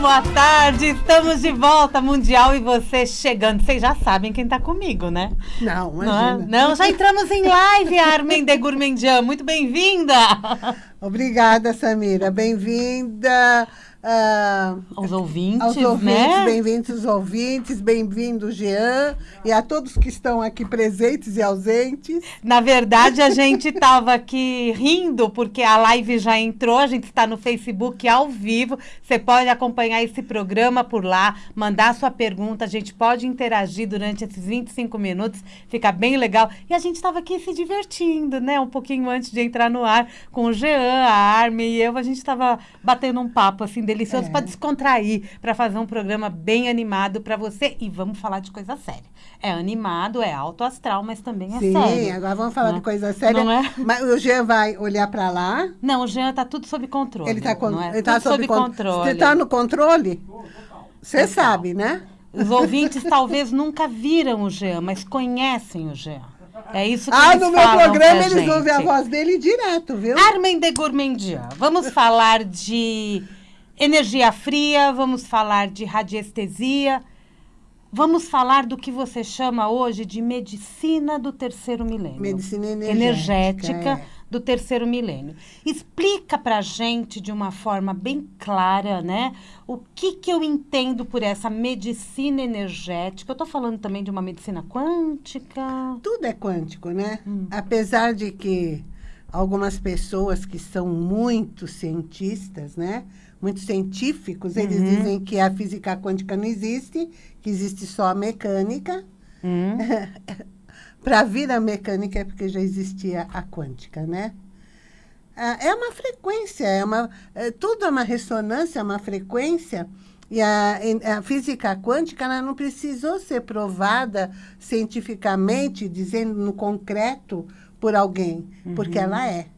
Boa tarde, estamos de volta, Mundial, e você chegando. Vocês já sabem quem está comigo, né? Não, Não, é? imagina. não, já entramos em live, Armin de Gourmandian. Muito bem-vinda! Obrigada, Samira. Bem-vinda ah, Aos ouvintes, aos ouvintes, né? bem-vindos os ouvintes, bem-vindo, Jean, e a todos que estão aqui presentes e ausentes. Na verdade, a gente estava aqui rindo, porque a live já entrou, a gente está no Facebook ao vivo. Você pode acompanhar esse programa por lá, mandar sua pergunta, a gente pode interagir durante esses 25 minutos, fica bem legal. E a gente estava aqui se divertindo, né? Um pouquinho antes de entrar no ar, com o Jean, a Armin e eu, a gente estava batendo um papo assim delicioso É. para descontrair, para fazer um programa bem animado para você. E vamos falar de coisa séria. É animado, é alto astral, mas também é Sim, sério. agora vamos falar Né? de coisa séria. Não é? Mas o Jean vai olhar para lá. Não, o Jean tá tudo sob controle. Ele está não é? ele tá Tudo sob con- controle. Você está no controle? Você sabe, né? Os ouvintes talvez nunca viram o Jean, mas conhecem o Jean. É isso que Ah, eles no meu programa eles ouvem a voz dele direto, viu? Armin de Gourmandian. Vamos falar de energia fria, vamos falar de radiestesia, vamos falar do que você chama hoje de medicina do terceiro milênio. Medicina energética, Energética é. do terceiro milênio. Explica pra gente de uma forma bem clara, né? O que que eu entendo por essa medicina energética? Eu tô falando também de uma medicina quântica. Tudo é quântico, né? Hum. Apesar de que algumas pessoas que são muito cientistas, né? Muito científicos, eles Uhum. dizem que a física quântica não existe, que existe só a mecânica. Hum? Para vir a mecânica é porque já existia a quântica, né? Ah, É uma frequência, é uma, é, tudo é uma ressonância, é uma frequência. E a, a física quântica ela não precisou ser provada cientificamente, dizendo no concreto, por alguém, porque ela é.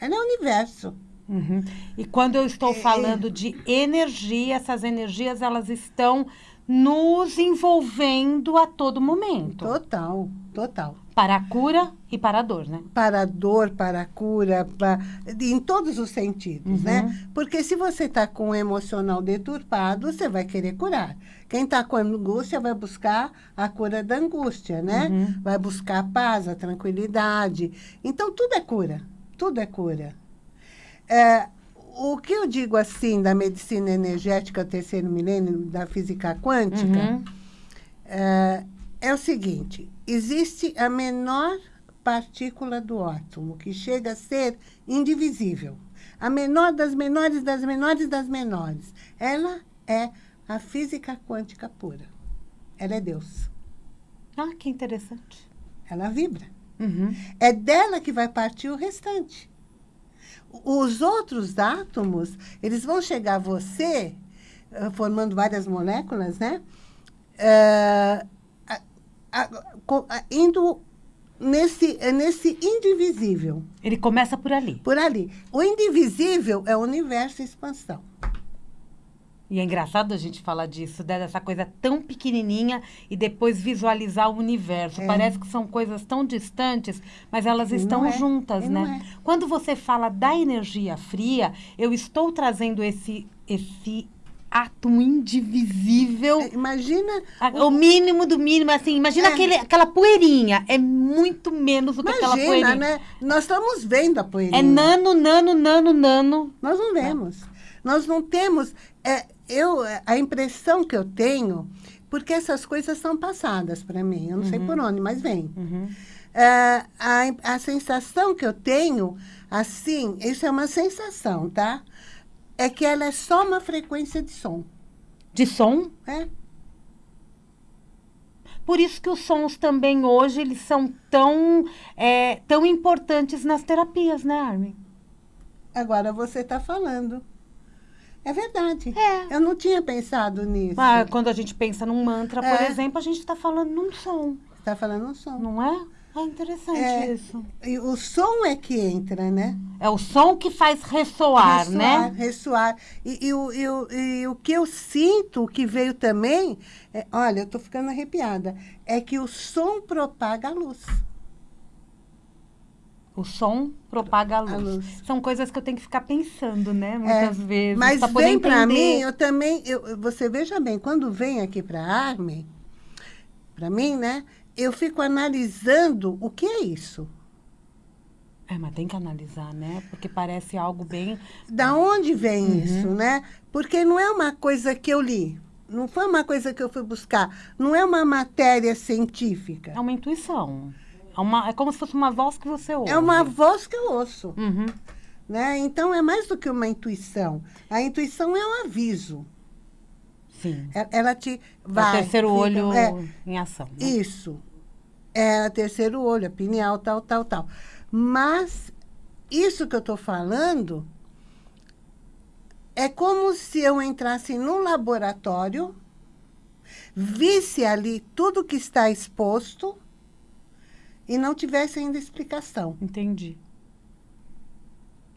Ela é o universo. Uhum. E quando eu estou falando de energia, essas energias elas estão nos envolvendo a todo momento. Total, total. Para a cura e para a dor, né? para a dor, para a cura, pa- em todos os sentidos, Uhum. né? Porque se você está com o emocional deturpado, você vai querer curar. Quem está com angústia vai buscar a cura da angústia, né? Uhum. Vai buscar a paz, a tranquilidade. Então, tudo é cura. Tudo é cura. É, o que eu digo assim da medicina energética terceiro milênio, da física quântica, Uhum. é, é o seguinte: existe a menor partícula do átomo, que chega a ser indivisível. A menor das menores, das menores, das menores. Ela é a física quântica pura. Ela é Deus. Ah, que interessante. Ela vibra. Uhum. É dela que vai partir o restante. Os outros átomos, eles vão chegar a você, eh, formando várias moléculas, né? Eh, a- a- a- indo nesse, eh, nesse indivisível, Ele começa por ali. por ali. O indivisível é o universo em expansão. E é engraçado a gente falar disso, né, dessa coisa tão pequenininha e depois visualizar o universo. É. Parece que são coisas tão distantes, mas elas E estão é, juntas, e né? é. Quando você fala da energia fria, eu estou trazendo esse, esse átomo indivisível. Eh, Imagina, a- O mínimo do mínimo, assim, imagina É. aquele, aquela poeirinha. É muito menos do que aquela imagina, poeirinha. né? Nós estamos vendo a poeirinha. É nano, nano, nano, nano. Nós não vemos. Nós não temos. É, eu, a impressão que eu tenho, porque essas coisas são passadas para mim, eu não sei por onde, mas vem. Uhum. É, a, a sensação que eu tenho, assim, isso é uma sensação, tá? É que ela é só uma frequência de som. De som. É? Por isso que os sons também hoje, eles são tão, é, tão importantes nas terapias, né, Armin? Agora você está falando. É verdade. É. Eu não tinha pensado nisso. Ah, quando a gente pensa num mantra, por É. exemplo, a gente está falando num som, está falando um som. não é? Ah, interessante É. isso. E o som é que entra, né? É o som que faz ressoar, né? Ressoar. E, e o, e, e o que eu sinto, o que veio também, é, olha, eu estou ficando arrepiada, é que o som propaga a luz. O som propaga a luz. A luz. São coisas que eu tenho que ficar pensando, né? Muitas vezes. Mas vem para mim, eu também, eu, você veja bem, quando vem aqui para a Arme, para mim, né? Eu fico analisando o que é isso. É, mas tem que analisar, né? Porque parece algo bem. Da onde vem Uhum. isso, né? Porque não é uma coisa que eu li. Não foi uma coisa que eu fui buscar. Não é uma matéria científica. É uma intuição. É, uma, é como se fosse uma voz que você ouve. É uma voz que eu ouço. Uhum. Né? Então, é mais do que uma intuição. A intuição é um aviso. Sim. E- Ela te É o vai... terceiro fica- olho é, em ação. Né? Isso. É terceiro olho, a pineal, tal, tal, tal. Mas isso que eu estou falando é como se eu entrasse num laboratório, visse ali tudo que está exposto e não tivesse ainda explicação. Entendi.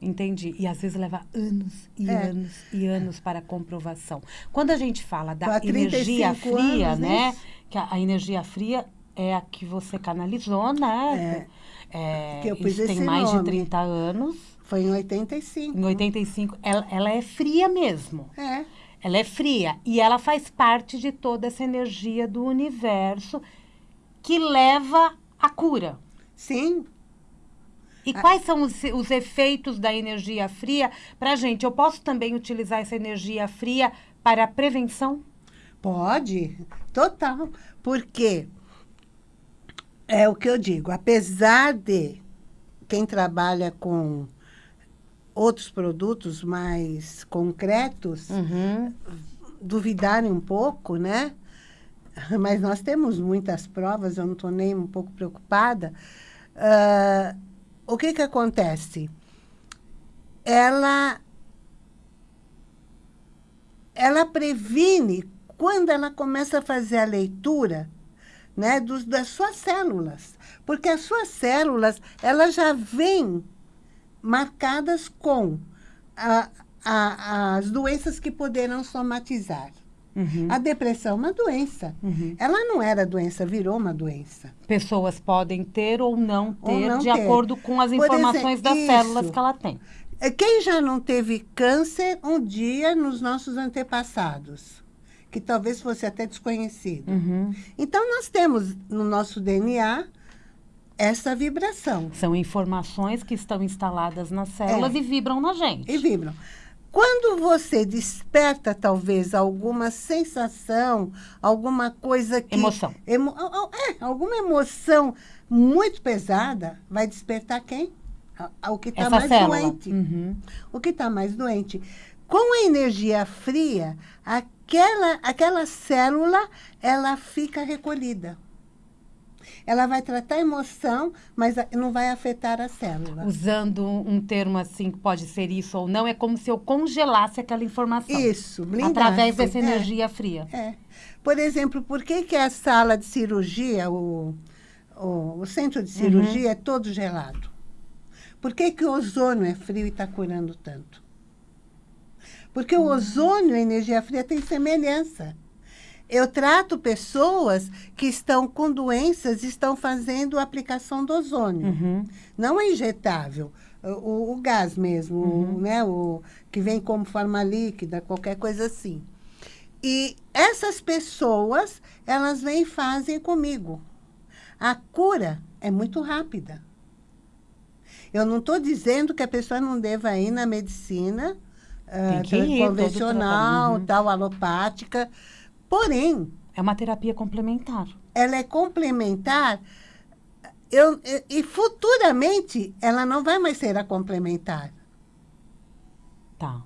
Entendi. E às vezes leva anos e É. anos e anos para comprovação. Quando a gente fala da Há 35 energia fria, anos, né? isso. Que a, a energia fria é a que você canalizou, né? É, que eu pus isso tem mais de nome. 30 anos. Foi em 85. Em 85, ela, ela é fria mesmo. É. Ela é fria e ela faz parte de toda essa energia do universo que leva à cura. Sim. E quais são os, os efeitos da energia fria para gente? Eu posso também utilizar essa energia fria para a prevenção? Pode, total. Porque é o que eu digo, apesar de quem trabalha com outros produtos mais concretos Uhum. duvidarem um pouco, né? Mas nós temos muitas provas, eu não estou nem um pouco preocupada. Ah, o que, que acontece? Ela, ela previne quando ela começa a fazer a leitura né, dos, das suas células. Porque as suas células, elas já vêm marcadas com a- a- as doenças que poderão somatizar. Uhum. A depressão é uma doença. Uhum. Ela não era doença, virou uma doença. Pessoas podem ter ou não ter, Ou não de ter. acordo com as Por informações exemplo, das isso. células que ela tem. É, Quem já não teve câncer um dia nos nossos antepassados? Que talvez fosse até desconhecido. Uhum. Então, nós temos no nosso DNA essa vibração. São informações que estão instaladas nas células É. e vibram na gente. E vibram. Quando você desperta, talvez, alguma sensação, alguma coisa que... Emoção. Emo- é, alguma emoção muito pesada, vai despertar quem? O que está mais célula. doente. Uhum. O que está mais doente. Com a energia fria, aquela, aquela célula, ela fica recolhida. Ela vai tratar a emoção, mas não vai afetar a célula. Usando um termo assim, que pode ser isso ou não, é como se eu congelasse aquela informação. Isso, blindasse. Através dessa É. energia fria. É. Por exemplo, por que, que a sala de cirurgia, o, o, o centro de cirurgia é todo gelado? Por que, que o ozônio é frio e está curando tanto? Porque o ozônio e a energia fria têm semelhança. Eu trato pessoas que estão com doenças e estão fazendo aplicação do ozônio. Uhum. Não é injetável, o, o gás mesmo, o, né, o, que vem como forma líquida, qualquer coisa assim. E essas pessoas, elas vêm e fazem comigo. A cura é muito rápida. Eu não estou dizendo que a pessoa não deva ir na medicina ir, todo convencional, trabalho. Uhum. tal, alopática. Porém, É uma terapia complementar. ela é complementar eu, e- futuramente ela não vai mais ser a complementar. Tá.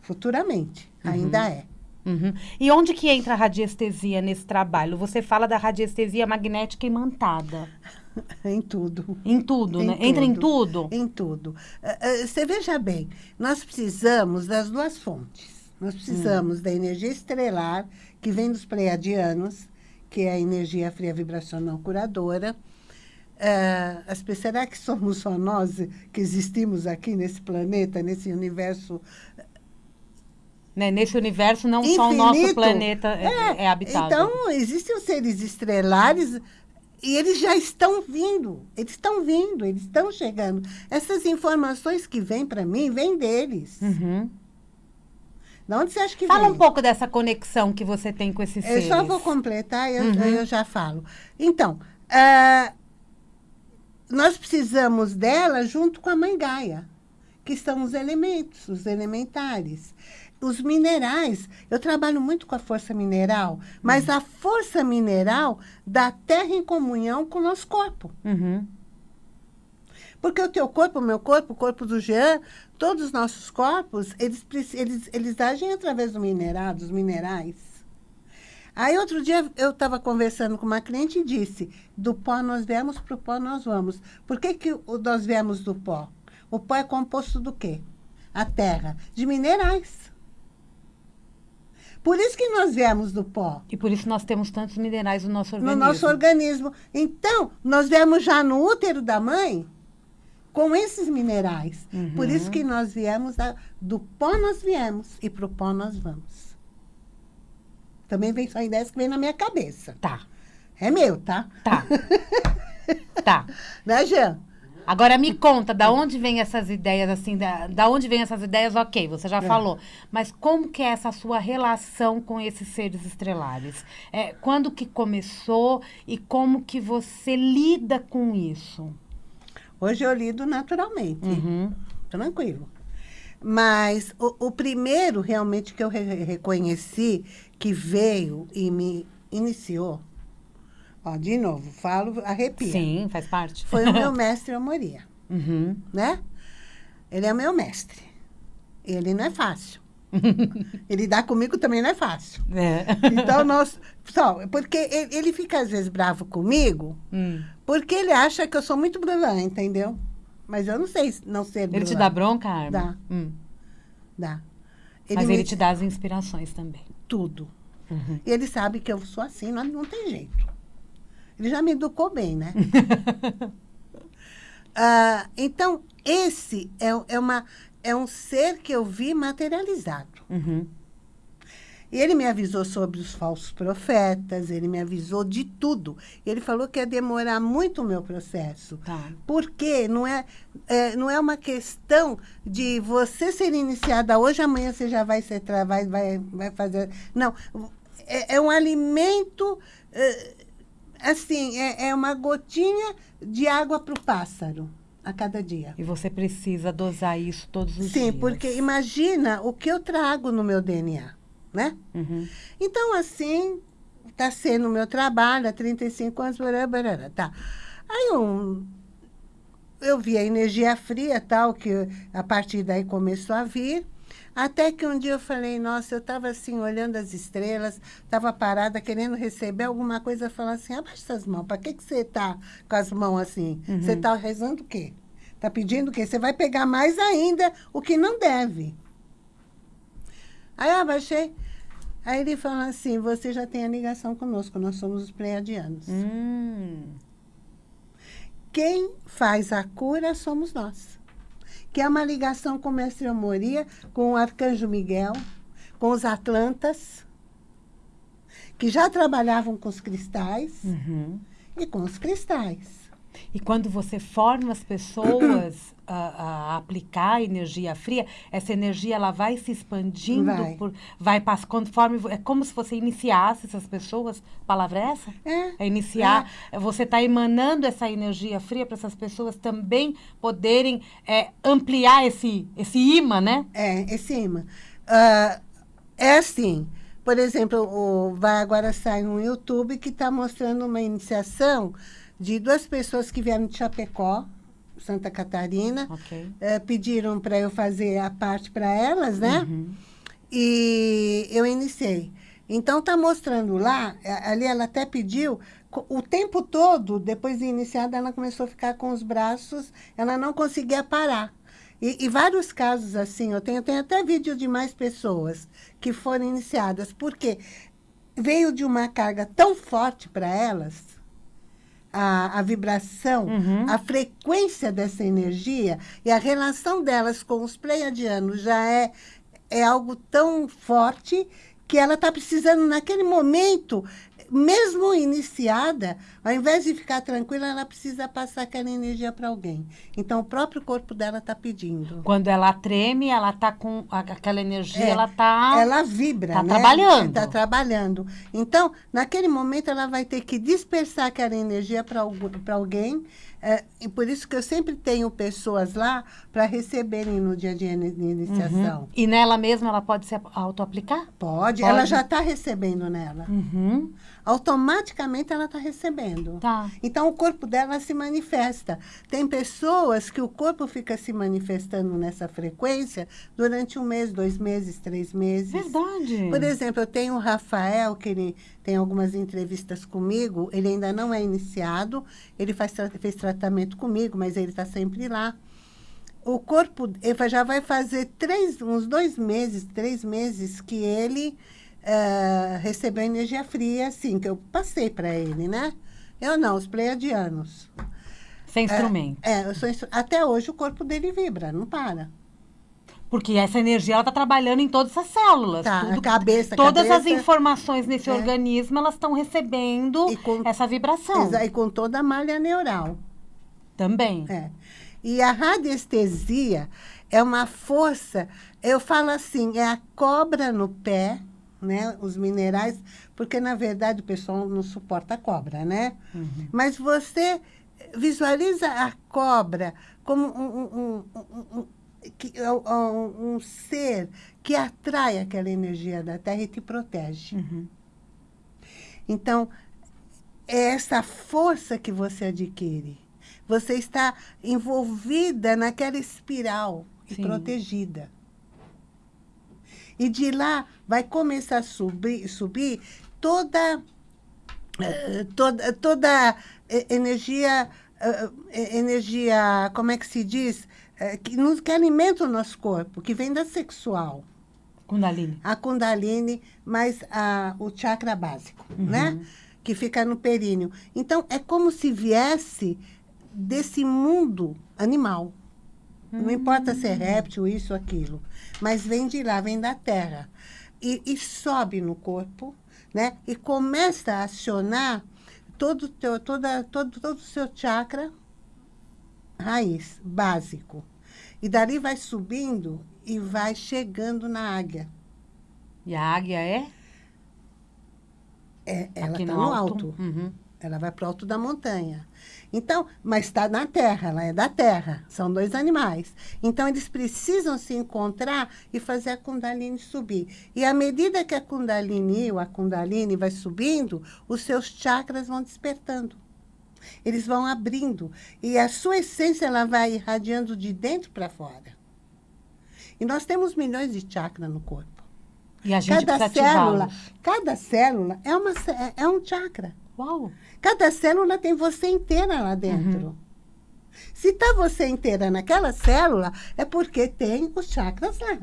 Futuramente, ainda é. Uhum. E onde que entra a radiestesia nesse trabalho? Você fala da radiestesia magnética imantada. Em tudo. Em tudo, Em né? Entra em tudo. tudo? Em tudo. Ah, ah, Você veja bem, nós precisamos das duas fontes. Nós precisamos da energia estrelar, que vem dos pleiadianos, que é a energia fria vibracional curadora. Ah, as será que somos só nós que existimos aqui nesse planeta, nesse universo Né? Nesse universo, não só o nosso Infinito. planeta é, é habitável. Então, existem os seres estrelares e eles já estão vindo, eles estão vindo, eles estão chegando. Essas informações que vêm para mim, vêm deles. Uhum. De onde você acha que Fala vem? um pouco dessa conexão que você tem com esses Eu seres. só vou completar e eu, Uhum. eu já falo. Então, ah, nós precisamos dela junto com a mãe Gaia, que são os elementos, os elementares. Os minerais, eu trabalho muito com a força mineral, mas a força mineral da terra em comunhão com o nosso corpo. Uhum. Porque o teu corpo, o meu corpo, o corpo do Jean, todos os nossos corpos, eles, eles, eles agem através do mineral, dos minerais. Aí, outro dia, eu estava conversando com uma cliente e disse, do pó nós viemos, para o pó nós vamos. Por que, que nós viemos do pó? O pó é composto do quê? A terra. De minerais. Por isso que nós viemos do pó E por isso nós temos tantos minerais no nosso no organismo. nosso organismo. Então, nós viemos já no útero da mãe com esses minerais. Uhum. Por isso que nós viemos, da- do pó nós viemos e para o pó nós vamos. Também vem só ideias que vem na minha cabeça. Tá, É meu, tá? tá. tá. Né, Jean? Agora me conta, da onde vem essas ideias, assim, da, da onde vem essas ideias, ok, você já É. falou. Mas como que é essa sua relação com esses seres estrelares? É, quando que começou e como que você lida com isso? Hoje eu lido naturalmente. Uhum. tranquilo. Mas o, o primeiro realmente que eu re- reconheci que veio e me iniciou, ó, de novo, falo, arrepia. Sim, faz parte. Foi o meu mestre Amoria, Uhum. né? Ele é o meu mestre. Ele não é fácil. Ele dá comigo também não é fácil. É. Então, nós... Só, porque ele, ele fica, às vezes, bravo comigo, Hum. porque ele acha que eu sou muito brulã, entendeu? Mas eu não sei não ser brulã. Ele te dá bronca, Arma? Dá. Hum. Dá. Mas me- ele te dá as inspirações também. tudo. Uhum. E ele sabe que eu sou assim, não, não tem jeito. Ele já me educou bem, né? Ah, então, esse é, é, uma, é um ser que eu vi materializado. Uhum. E ele me avisou sobre os falsos profetas, ele me avisou de tudo. Ele falou que ia demorar muito o meu processo. Tá. Porque não é, é, não é uma questão de você ser iniciada hoje, amanhã você já vai ser vai, vai, vai fazer. Não. É, é um alimento. é, assim, é, é uma gotinha de água para o pássaro a cada dia. E você precisa dosar isso todos os dias. Sim, porque imagina o que eu trago no meu DNA, né? Uhum. Então, assim, está sendo o meu trabalho há 35 anos, barará, barará, tá. Aí um, eu vi a energia fria, tal, que a partir daí começou a vir, até que um dia eu falei, nossa, eu estava assim, olhando as estrelas, estava parada, querendo receber alguma coisa, falar assim, abaixa essas mãos, para que, que você está com as mãos assim? Você está rezando o quê? Está pedindo o quê? Você vai pegar mais ainda o que não deve. Aí eu abaixei. Aí ele falou assim: você já tem a ligação conosco, nós somos os pleiadianos. Hum. Quem faz a cura somos nós. Que é uma ligação com o mestre Amoria, com o arcanjo Miguel, com os atlantas, que já trabalhavam com os cristais Uhum. e com os cristais. E quando você forma as pessoas a, a aplicar energia fria, essa energia ela vai se expandindo, Vai. por, vai pass- conforme é como se você iniciasse essas pessoas. Palavra é essa? É. É iniciar. Você está emanando essa energia fria para essas pessoas também poderem é, ampliar esse esse imã, né? É, esse imã. Ah, é assim, por exemplo, o, vai agora sair no YouTube que está mostrando uma iniciação de duas pessoas que vieram de Chapecó, Santa Catarina, Ok. eh, pediram para eu fazer a parte para elas, né? Uhum. E eu iniciei. Então, está mostrando lá, a- ali ela até pediu, o tempo todo, depois de iniciada, ela começou a ficar com os braços, ela não conseguia parar. E, e vários casos assim, eu tenho, eu tenho até vídeo de mais pessoas que foram iniciadas, porque veio de uma carga tão forte para elas, a, a vibração, Uhum. a frequência dessa energia e a relação delas com os pleiadianos já é, é algo tão forte que ela está precisando, naquele momento, mesmo iniciada, ao invés de ficar tranquila, ela precisa passar aquela energia para alguém. Então, o próprio corpo dela está pedindo. Quando ela treme, ela está com aquela energia, É, ela está... Ela vibra, Tá né? trabalhando. Está trabalhando. Então, naquele momento, ela vai ter que dispersar aquela energia para alguém. É, e por isso que eu sempre tenho pessoas lá para receberem no dia de ini- iniciação. E nela mesma ela pode se auto-aplicar? Pode, Pode. ela já está recebendo nela. Uhum. Automaticamente ela está recebendo. Tá. Então, o corpo dela se manifesta. Tem pessoas que o corpo fica se manifestando nessa frequência durante um mês, dois meses, três meses. Verdade. Por exemplo, eu tenho o Rafael, que ele tem algumas entrevistas comigo, ele ainda não é iniciado, ele faz, fez tratamento comigo, mas ele está sempre lá. O corpo já vai fazer três, uns dois meses, três meses que ele eh, recebeu energia fria, assim, que eu passei para ele, né? Eu não, os pleiadianos. Sem instrumento. É, eu sou até hoje o corpo dele vibra, não para. Porque essa energia ela está trabalhando em todas as células. Tá, Tudo- a cabeça, todas as cabeça. informações nesse É. organismo, elas estão recebendo com- essa vibração. E com toda a malha neural. Também. É. E a radiestesia é uma força, eu falo assim, é a cobra no pé, né? Os minerais, porque na verdade o pessoal não suporta a cobra, né? Uhum. Mas você visualiza a cobra como um, um, um- um- que- um- um ser que atrai aquela energia da Terra e te protege. Uhum. Então, é essa força que você adquire. Você está envolvida naquela espiral e Sim. protegida. E de lá vai começar a subir, subir toda, eh, toda, toda eh, energia, eh, energia, como é que se diz? Eh, Que, nos, que alimenta o nosso corpo, que vem da sexual Kundalini. a Kundalini, mais a, o chakra básico, Uhum. né? Que fica no períneo. Então, é como se viesse desse mundo animal. Não importa se é réptil, isso, aquilo. Mas vem de lá, vem da terra. E, e sobe no corpo, né? E começa a acionar todo teu, toda, todo, todo o seu chakra raiz, básico. E dali vai subindo e vai chegando na águia. E a águia é? É, ela está no, no alto. alto. Uhum. Ela vai para o alto da montanha. Então, mas está na terra, ela é da terra. São dois animais. Então, eles precisam se encontrar e fazer a Kundalini subir. E à medida que a Kundalini ou a Kundalini vai subindo, os seus chakras vão despertando. Eles vão abrindo. E a sua essência ela vai irradiando de dentro para fora. E nós temos milhões de chakras no corpo. E a gente Cada célula, cada célula é, uma, é- é um chakra. Uau! Cada célula tem você inteira lá dentro. Se está você inteira naquela célula, é porque tem os chakras lá.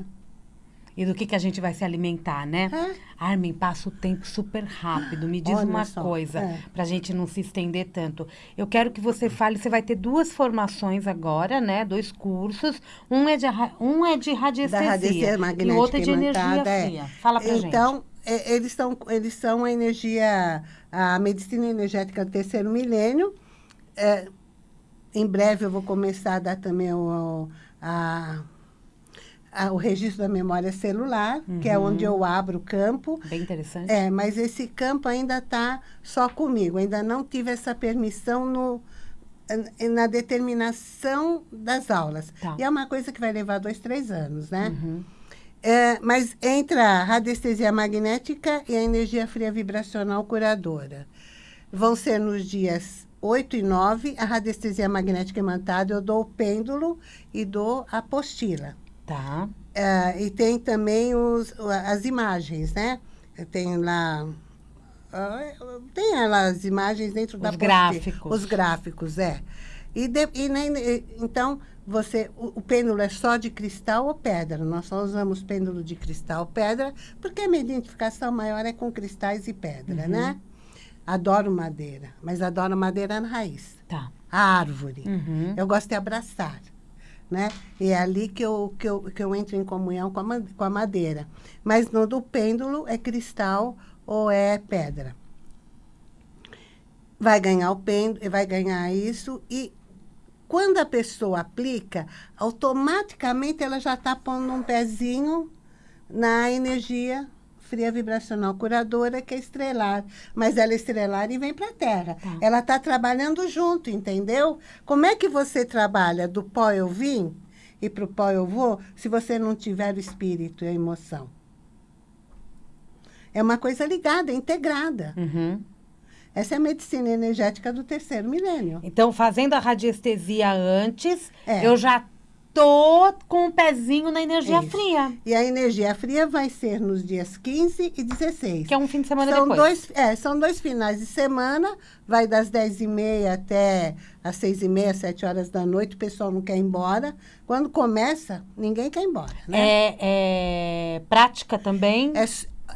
E do que, que a gente vai se alimentar, né? É. Armin, passa o tempo super rápido. Me diz Olha uma só, coisa, é. para a gente não se estender tanto. Eu quero que você fale, você vai ter duas formações agora, né? Dois cursos. Um é de, um é de radiestesia, Da radiestesia e o magnética outro é de energia é. fria. Fala pra gente. então, eles, são, eles são a energia, a medicina energética do terceiro milênio. É, em breve eu vou começar a dar também o, a, a- o registro da memória celular, que é Uhum. onde eu abro o campo. Bem interessante. É, mas esse campo ainda está só comigo. Ainda não tive essa permissão no, na determinação das aulas. Tá. E é uma coisa que vai levar dois, três anos, né? Uhum. É, mas entra a radiestesia magnética e a energia fria vibracional curadora. Vão ser nos dias 8 e 9, a radiestesia magnética imantada, eu dou o pêndulo e dou a apostila. Tá. É, e tem também os, as imagens, né? Tem lá. Tem lá as imagens dentro da Os gráficos. Os gráficos, é. E, de- e nem- então, você, o, o pêndulo é só de cristal ou pedra? Nós só usamos pêndulo de cristal ou pedra, porque a minha identificação maior é com cristais e pedra, Uhum. né? Adoro madeira, mas adoro madeira na raiz. Tá. A árvore. Uhum. Eu gosto de abraçar, né? E é ali que eu, que eu, que eu entro em comunhão com a, com a madeira. Mas no do pêndulo é cristal ou é pedra. vai ganhar o pêndulo, vai ganhar isso e quando a pessoa aplica, automaticamente ela já está pondo um pezinho na energia fria vibracional curadora, que é estrelar. Mas ela é estrelar e vem para a Terra. Tá. Ela está trabalhando junto, entendeu? Como é que você trabalha do pó eu vim e para o pó eu vou, se você não tiver o espírito e a emoção? É uma coisa ligada, integrada. Uhum. Essa é a medicina energética do terceiro milênio. Então, fazendo a radiestesia antes, é. eu já tô com o um pezinho na energia Isso. fria. E a energia fria vai ser nos dias 15 e 16. Que é um fim de semana são depois. Dois, é, são dois finais de semana, vai das 10h30 até às 6h30, 7 horas da noite, o pessoal não quer ir embora. Quando começa, ninguém quer ir embora, né? É, é prática também? É,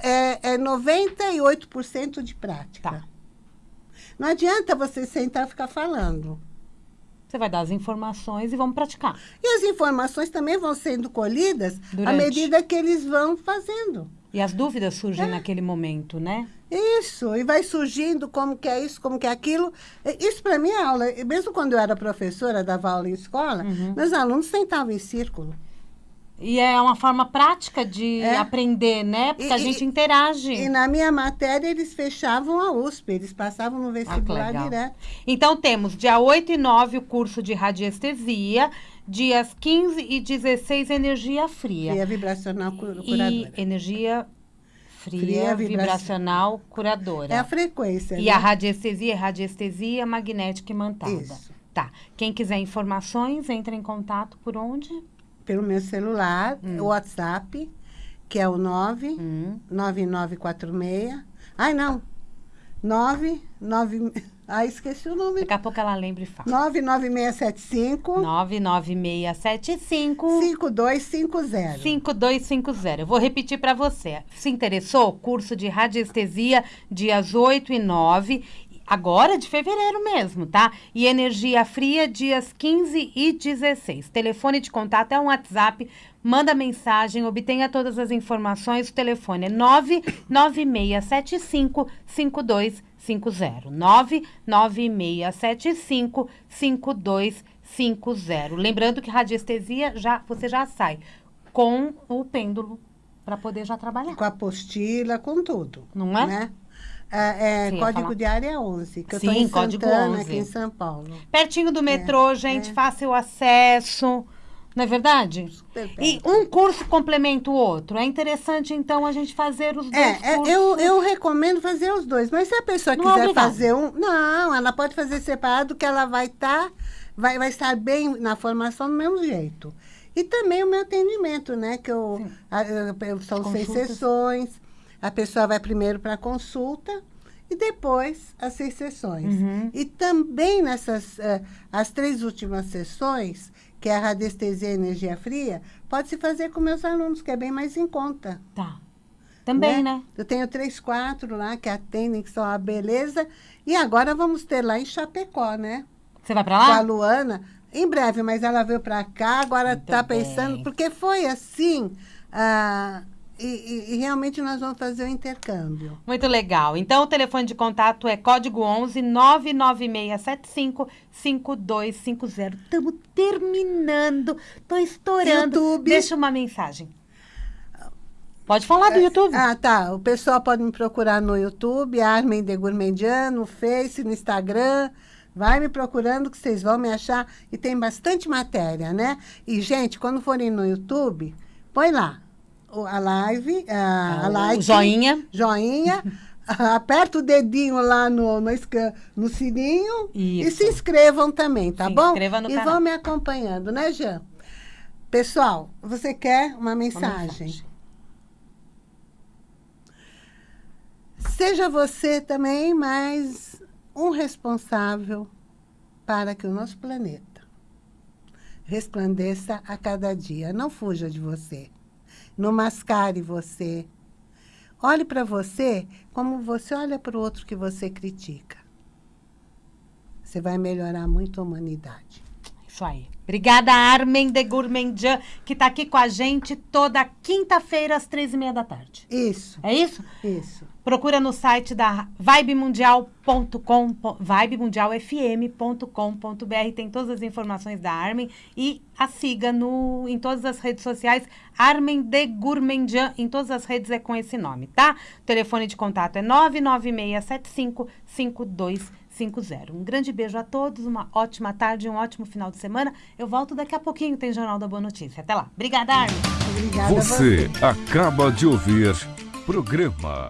é, é 98% de prática. Tá. Não adianta você sentar e ficar falando. Você vai dar as informações e vamos praticar. E as informações também vão sendo colhidas Durante. à medida que eles vão fazendo. E as dúvidas surgem é. naquele momento, né? Isso, e vai surgindo como que é isso, como que é aquilo. Isso para mim é aula. Mesmo quando eu era professora, dava aula em escola, uhum. meus alunos sentavam em círculo. E é uma forma prática de é. aprender, né? Porque e, a gente interage. E na minha matéria, eles fechavam a USP, eles passavam no vestibular ah, direto. Então, temos dia 8 e 9 o curso de radiestesia, dias 15 e 16 energia fria. Fria vibracional curadora. E energia fria, fria vibracional curadora. É a frequência. E né? a radiestesia é radiestesia magnética imantada. Isso. Tá. Quem quiser informações, entre em contato por onde? Pelo meu celular, hum. o WhatsApp, que é o 9 hum. 9946. Ai, não. 9, 9, ah, esqueci o nome. Daqui a pouco ela lembra e fala. 99675. 99675. 5250. 5250. Eu vou repetir para você. Se interessou? Curso de radiestesia, dias 8 e 9 agora de fevereiro mesmo, tá? E energia fria, dias 15 e 16. Telefone de contato é um WhatsApp, manda mensagem, obtenha todas as informações. O telefone é 99675 5250. 99675 5250. Lembrando que radiestesia já você já sai com o pêndulo para poder já trabalhar. Com a apostila, com tudo. Não é? Né? É, é Sim, código de área 11, que Sim, eu estou em código Santana, 11. aqui em São Paulo. Pertinho do metrô, é, gente, é. fácil acesso. Não é verdade? E um curso complementa o outro. É interessante, então, a gente fazer os dois é, cursos. Eu, eu recomendo fazer os dois. Mas se a pessoa não é quiser fazer um... Não, ela pode fazer separado, que ela vai estar... Tá, vai, vai estar bem na formação do mesmo jeito. E também o meu atendimento, né? Que eu, eu são seis sessões a pessoa vai primeiro para a consulta e depois as seis sessões. Uhum. E também nessas uh, as três últimas sessões, que é a radiestesia e energia fria, pode se fazer com meus alunos, que é bem mais em conta. Tá. Também, né? né? Eu tenho três, quatro lá que atendem, que são a beleza. E agora vamos ter lá em Chapecó, né? Você vai para lá? Com a Luana. Em breve, mas ela veio para cá, agora está pensando... Porque foi assim... Uh, e, e, realmente nós vamos fazer o intercâmbio. Muito legal. Então, o telefone de contato é código 11 99675 5250. Estamos terminando. Estou estourando. YouTube. Deixa uma mensagem. Pode falar do é, YouTube. Ah, tá. O pessoal pode me procurar no YouTube, Armin de Gourmandian, no Face, no Instagram. Vai me procurando que vocês vão me achar. E tem bastante matéria, né? E, gente, quando forem no YouTube, põe lá a live, a, a like, joinha. Joinha. aperta o dedinho lá no, no, no sininho Isso. e se inscrevam também, tá se bom? Inscreva no e canal. vão me acompanhando, né, Jean? Pessoal, você quer uma mensagem? uma mensagem? Seja você também mais um responsável para que o nosso planeta resplandeça a cada dia. Não fuja de você. Não mascare você. Olhe para você como você olha para o outro que você critica. Você vai melhorar muito a humanidade. Isso aí. Obrigada, Armen de Gourmandjan, que está aqui com a gente toda quinta-feira às três e meia da tarde. Isso. É isso? Isso. Procura no site da vibemundial.com, vibemundialfm.com.br, tem todas as informações da Armen e a siga no, em todas as redes sociais, Armen de Gourmandjan, em todas as redes é com esse nome, tá? O telefone de contato é 99675 5250. Um grande beijo a todos, uma ótima tarde, um ótimo final de semana. Eu volto daqui a pouquinho, tem Jornal da Boa Notícia. Até lá. Obrigada, Armin. Obrigada Você acaba de ouvir programa